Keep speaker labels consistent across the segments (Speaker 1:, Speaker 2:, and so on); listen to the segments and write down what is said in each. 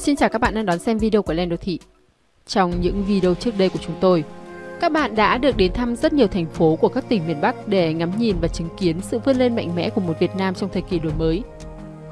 Speaker 1: Xin chào các bạn đang đón xem video của Lên Đô Thị. Trong những video trước đây của chúng tôi, các bạn đã được đến thăm rất nhiều thành phố của các tỉnh miền Bắc để ngắm nhìn và chứng kiến sự vươn lên mạnh mẽ của một Việt Nam trong thời kỳ đổi mới.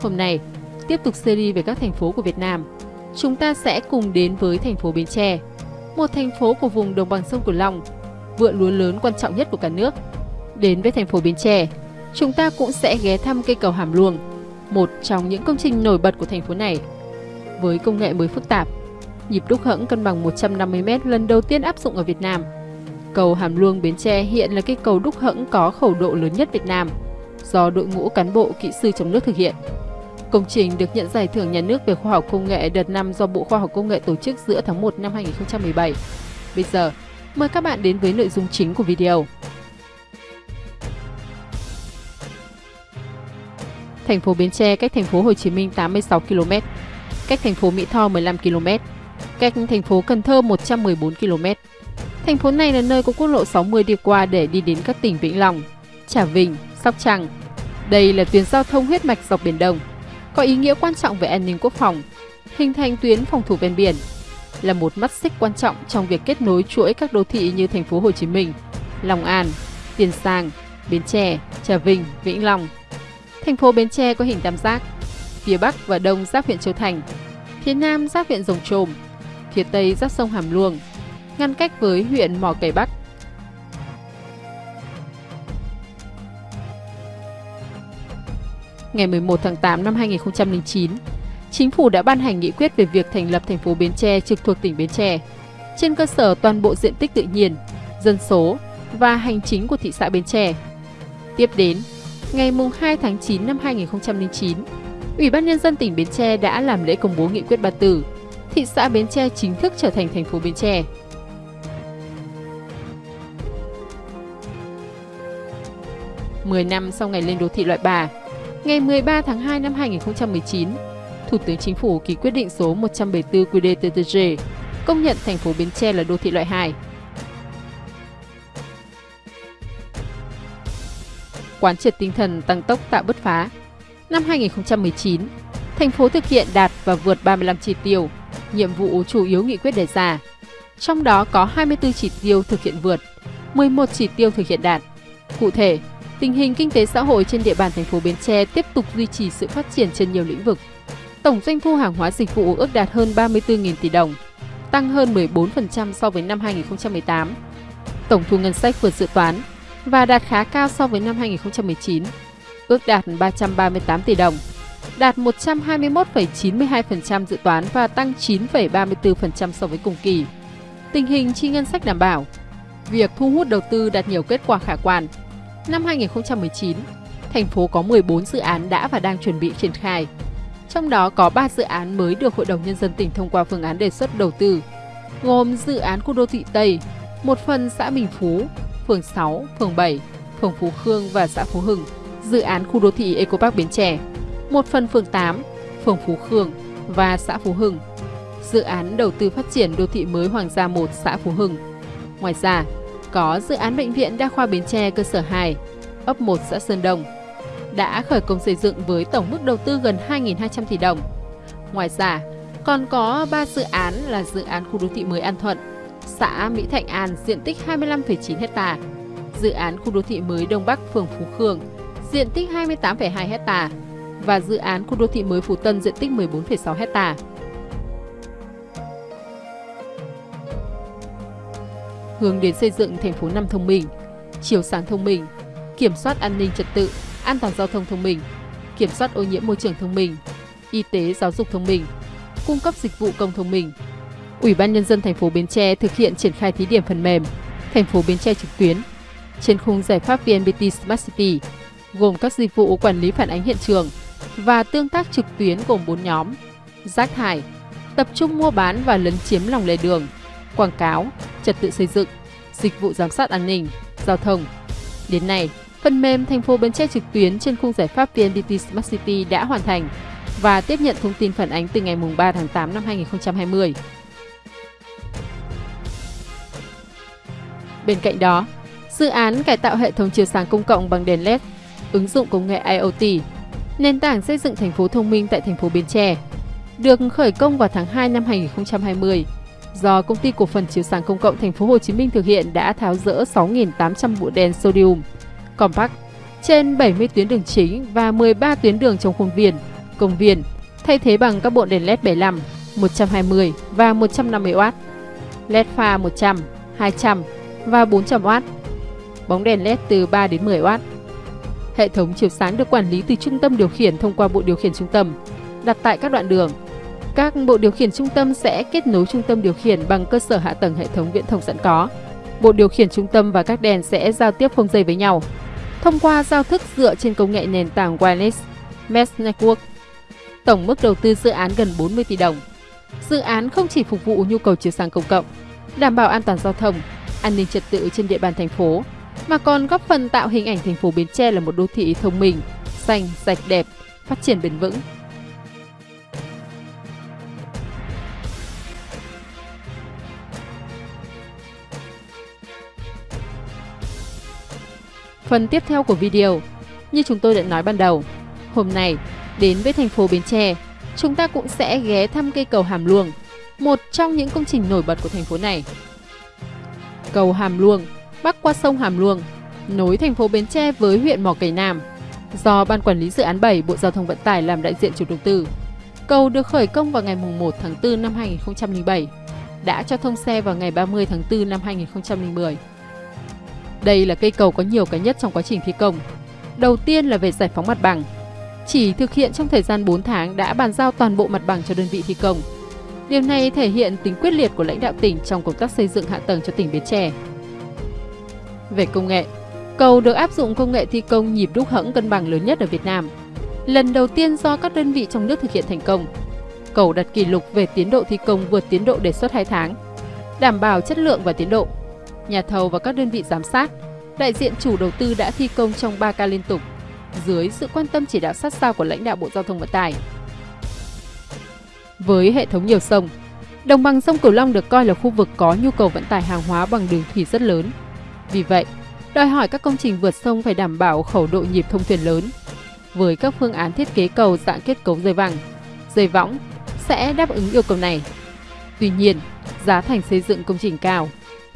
Speaker 1: Hôm nay, tiếp tục series về các thành phố của Việt Nam, chúng ta sẽ cùng đến với thành phố Bến Tre, một thành phố của vùng đồng bằng sông Cửu Long, vựa lúa lớn quan trọng nhất của cả nước. Đến với thành phố Bến Tre, chúng ta cũng sẽ ghé thăm cây cầu Hàm Luông, một trong những công trình nổi bật của thành phố này. Với công nghệ mới phức tạp, nhịp đúc hẫng cân bằng 150m lần đầu tiên áp dụng ở Việt Nam. Cầu Hàm Luông Bến Tre hiện là cây cầu đúc hẫng có khẩu độ lớn nhất Việt Nam, do đội ngũ cán bộ kỹ sư trong nước thực hiện. Công trình được nhận giải thưởng nhà nước về khoa học công nghệ đợt năm do Bộ Khoa học Công nghệ tổ chức giữa tháng 1 năm 2017. Bây giờ, mời các bạn đến với nội dung chính của video. Thành phố Bến Tre cách thành phố Hồ Chí Minh 86 km, cách thành phố Mỹ Tho 15 km, cách thành phố Cần Thơ 114 km. Thành phố này là nơi có quốc lộ 60 đi qua để đi đến các tỉnh Vĩnh Long, Trà Vinh, Sóc Trăng. Đây là tuyến giao thông huyết mạch dọc Biển Đông, có ý nghĩa quan trọng về an ninh quốc phòng, hình thành tuyến phòng thủ ven biển, là một mắt xích quan trọng trong việc kết nối chuỗi các đô thị như thành phố Hồ Chí Minh, Long An, Tiền Giang, Bến Tre, Trà Vinh, Vĩnh Long. Thành phố Bến Tre có hình tam giác, phía Bắc và Đông giáp huyện Châu Thành, phía Nam giáp huyện Rồng Trôm, phía Tây giáp sông Hàm Luông, ngăn cách với huyện Mỏ Cày Bắc. Ngày 11 tháng 8 năm 2009, Chính phủ đã ban hành nghị quyết về việc thành lập thành phố Bến Tre trực thuộc tỉnh Bến Tre. Trên cơ sở toàn bộ diện tích tự nhiên, dân số và hành chính của thị xã Bến Tre. Tiếp đến, ngày 2 tháng 9 năm 2009, Ủy ban Nhân dân tỉnh Bến Tre đã làm lễ công bố nghị quyết 34, thị xã Bến Tre chính thức trở thành thành phố Bến Tre. Mười năm sau ngày lên đô thị loại 3, ngày 13 tháng 2 năm 2019, Thủ tướng Chính phủ ký quyết định số 174 QĐ-TTG công nhận thành phố Bến Tre là đô thị loại 2. Quán triệt tinh thần tăng tốc tạo bứt phá. Năm 2019, thành phố thực hiện đạt và vượt 35 chỉ tiêu, nhiệm vụ chủ yếu nghị quyết đề ra. Trong đó có 24 chỉ tiêu thực hiện vượt, 11 chỉ tiêu thực hiện đạt. Cụ thể, tình hình kinh tế xã hội trên địa bàn thành phố Bến Tre tiếp tục duy trì sự phát triển trên nhiều lĩnh vực. Tổng doanh thu hàng hóa dịch vụ ước đạt hơn 34.000 tỷ đồng, tăng hơn 14% so với năm 2018. Tổng thu ngân sách vượt dự toán và đạt khá cao so với năm 2019, ước đạt 338 tỷ đồng, đạt 121,92% dự toán và tăng 9,34% so với cùng kỳ. Tình hình chi ngân sách đảm bảo, việc thu hút đầu tư đạt nhiều kết quả khả quan. Năm 2019, thành phố có 14 dự án đã và đang chuẩn bị triển khai, trong đó có 3 dự án mới được Hội đồng Nhân dân tỉnh thông qua phương án đề xuất đầu tư, gồm dự án khu đô thị Tây, một phần xã Bình Phú, phường 6, phường 7, phường Phú Khương và xã Phú Hưng, dự án khu đô thị Eco Park Bến Tre, một phần phường 8, phường Phú Khương và xã Phú Hưng, dự án đầu tư phát triển đô thị mới Hoàng Gia 1 xã Phú Hưng. Ngoài ra, có dự án bệnh viện đa khoa Bến Tre cơ sở 2, ấp 1 xã Sơn Đông, đã khởi công xây dựng với tổng mức đầu tư gần 2.200 tỷ đồng. Ngoài ra, còn có 3 dự án là dự án khu đô thị mới An Thuận, xã Mỹ Thạnh An diện tích 25,9 hectare, dự án khu đô thị mới Đông Bắc phường Phú Khương diện tích 28,2 hecta và dự án khu đô thị mới Phú Tân diện tích 14,6 hecta. Hướng đến xây dựng thành phố năm thông minh, chiều sáng thông minh, kiểm soát an ninh trật tự, an toàn giao thông thông minh, kiểm soát ô nhiễm môi trường thông minh, y tế giáo dục thông minh, cung cấp dịch vụ công thông minh. Ủy ban nhân dân thành phố Bến Tre thực hiện triển khai thí điểm phần mềm thành phố Bến Tre trực tuyến trên khung giải pháp VNPT Smart City, gồm các dịch vụ quản lý phản ánh hiện trường và tương tác trực tuyến gồm 4 nhóm: rác thải, tập trung mua bán và lấn chiếm lòng lề đường, quảng cáo, trật tự xây dựng, dịch vụ giám sát an ninh, giao thông. Đến nay, Phần mềm thành phố Bến Tre trực tuyến trên khung giải pháp VNPT Smart City đã hoàn thành và tiếp nhận thông tin phản ánh từ ngày 3 tháng 8 năm 2020. Bên cạnh đó, dự án cải tạo hệ thống chiếu sáng công cộng bằng đèn LED, ứng dụng công nghệ IoT, nền tảng xây dựng thành phố thông minh tại thành phố Bến Tre, được khởi công vào tháng 2 năm 2020 do công ty cổ phần chiếu sáng công cộng thành phố Hồ Chí Minh thực hiện đã tháo rỡ 6.800 bộ đèn sodium compact trên 70 tuyến đường chính và 13 tuyến đường trong khuôn viên, công viên, thay thế bằng các bộ đèn LED 75, 120 và 150W, LED pha 100, 200 và 400W, bóng đèn LED từ 3 đến 10W. Hệ thống chiếu sáng được quản lý từ trung tâm điều khiển thông qua bộ điều khiển trung tâm, đặt tại các đoạn đường. Các bộ điều khiển trung tâm sẽ kết nối trung tâm điều khiển bằng cơ sở hạ tầng hệ thống viễn thông sẵn có. Bộ điều khiển trung tâm và các đèn sẽ giao tiếp không dây với nhau thông qua giao thức dựa trên công nghệ nền tảng Wireless Mesh Network. Tổng mức đầu tư dự án gần 40 tỷ đồng. Dự án không chỉ phục vụ nhu cầu chiếu sáng công cộng, đảm bảo an toàn giao thông, an ninh trật tự trên địa bàn thành phố, mà còn góp phần tạo hình ảnh thành phố Bến Tre là một đô thị thông minh, xanh, sạch đẹp, phát triển bền vững. Phần tiếp theo của video, như chúng tôi đã nói ban đầu, hôm nay đến với thành phố Bến Tre, chúng ta cũng sẽ ghé thăm cây cầu Hàm Luông, một trong những công trình nổi bật của thành phố này. Cầu Hàm Luông bắc qua sông Hàm Luông, nối thành phố Bến Tre với huyện Mỏ Cày Nam, do Ban Quản lý Dự án 7 Bộ Giao thông Vận tải làm đại diện chủ đầu tư. Cầu được khởi công vào ngày 1 tháng 4 năm 2007, đã cho thông xe vào ngày 30 tháng 4 năm 2010. Đây là cây cầu có nhiều cái nhất trong quá trình thi công. Đầu tiên là về giải phóng mặt bằng. Chỉ thực hiện trong thời gian 4 tháng đã bàn giao toàn bộ mặt bằng cho đơn vị thi công. Điều này thể hiện tính quyết liệt của lãnh đạo tỉnh trong công tác xây dựng hạ tầng cho tỉnh Bến Tre. Về công nghệ, cầu được áp dụng công nghệ thi công nhịp đúc hẫng cân bằng lớn nhất ở Việt Nam. Lần đầu tiên do các đơn vị trong nước thực hiện thành công. Cầu đặt kỷ lục về tiến độ thi công vượt tiến độ đề xuất 2 tháng, đảm bảo chất lượng và tiến độ nhà thầu và các đơn vị giám sát, đại diện chủ đầu tư đã thi công trong 3 ca liên tục, dưới sự quan tâm chỉ đạo sát sao của lãnh đạo Bộ Giao thông Vận tải. Với hệ thống nhiều sông, đồng bằng sông Cửu Long được coi là khu vực có nhu cầu vận tải hàng hóa bằng đường thủy rất lớn. Vì vậy, đòi hỏi các công trình vượt sông phải đảm bảo khẩu độ nhịp thông thuyền lớn. Với các phương án thiết kế cầu dạng kết cấu dây vàng, dây võng sẽ đáp ứng yêu cầu này. Tuy nhiên, giá thành xây dựng công trình cao,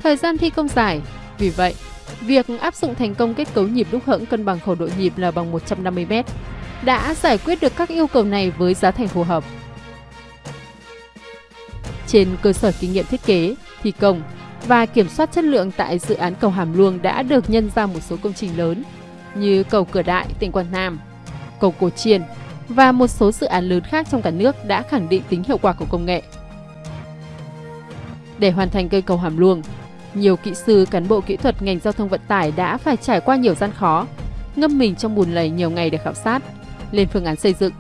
Speaker 1: Thời gian thi công dài, vì vậy, việc áp dụng thành công kết cấu nhịp đúc hẫng cân bằng khẩu độ nhịp là bằng 150m đã giải quyết được các yêu cầu này với giá thành phù hợp. Trên cơ sở kinh nghiệm thiết kế, thi công và kiểm soát chất lượng tại dự án cầu Hàm Luông đã được nhân ra một số công trình lớn như cầu Cửa Đại, tỉnh Quảng Nam, cầu Cổ Chiên và một số dự án lớn khác trong cả nước đã khẳng định tính hiệu quả của công nghệ. Để hoàn thành cây cầu Hàm Luông, nhiều kỹ sư, cán bộ kỹ thuật ngành giao thông vận tải đã phải trải qua nhiều gian khó, ngâm mình trong bùn lầy nhiều ngày để khảo sát, lên phương án xây dựng.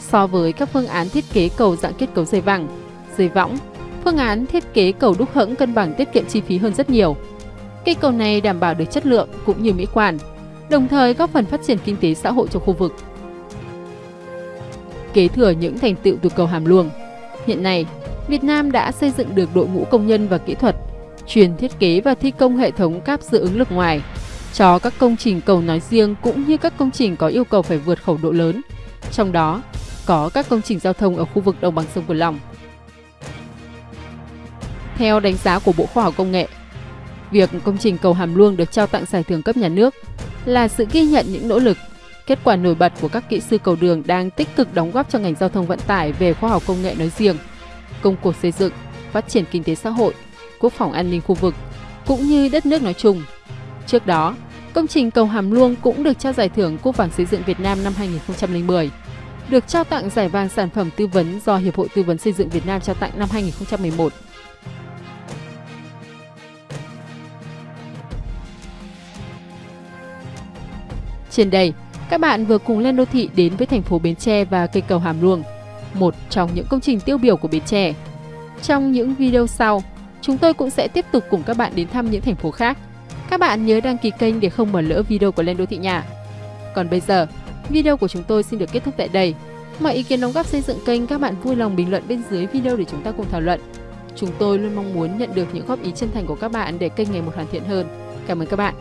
Speaker 1: So với các phương án thiết kế cầu dạng kết cấu dây vàng, dây võng, phương án thiết kế cầu đúc hẫng cân bằng tiết kiệm chi phí hơn rất nhiều. Cây cầu này đảm bảo được chất lượng cũng như mỹ quan, đồng thời góp phần phát triển kinh tế xã hội cho khu vực. Kế thừa những thành tựu từ cầu Hàm Luông, hiện nay Việt Nam đã xây dựng được đội ngũ công nhân và kỹ thuật chuyên thiết kế và thi công hệ thống cáp dự ứng lực ngoài cho các công trình cầu nói riêng cũng như các công trình có yêu cầu phải vượt khẩu độ lớn, trong đó có các công trình giao thông ở khu vực đồng bằng sông Cửu Long. Theo đánh giá của Bộ Khoa học Công nghệ, việc công trình cầu Hàm Luông được trao tặng giải thưởng cấp nhà nước là sự ghi nhận những nỗ lực, kết quả nổi bật của các kỹ sư cầu đường đang tích cực đóng góp cho ngành giao thông vận tải về khoa học công nghệ nói riêng, công cuộc xây dựng, phát triển kinh tế xã hội quốc phòng an ninh khu vực, cũng như đất nước nói chung. Trước đó, công trình cầu Hàm Luông cũng được trao giải thưởng Quốc vàng xây dựng Việt Nam năm 2010, được trao tặng giải vàng sản phẩm tư vấn do Hiệp hội Tư vấn Xây dựng Việt Nam trao tặng năm 2011. Trên đây, các bạn vừa cùng lên đô thị đến với thành phố Bến Tre và cây cầu Hàm Luông, một trong những công trình tiêu biểu của Bến Tre. Trong những video sau, Chúng tôi cũng sẽ tiếp tục cùng các bạn đến thăm những thành phố khác. Các bạn nhớ đăng ký kênh để không bỏ lỡ video của Lên Đô Thị Nhà. Còn bây giờ, video của chúng tôi xin được kết thúc tại đây. Mọi ý kiến đóng góp xây dựng kênh các bạn vui lòng bình luận bên dưới video để chúng ta cùng thảo luận. Chúng tôi luôn mong muốn nhận được những góp ý chân thành của các bạn để kênh ngày một hoàn thiện hơn. Cảm ơn các bạn.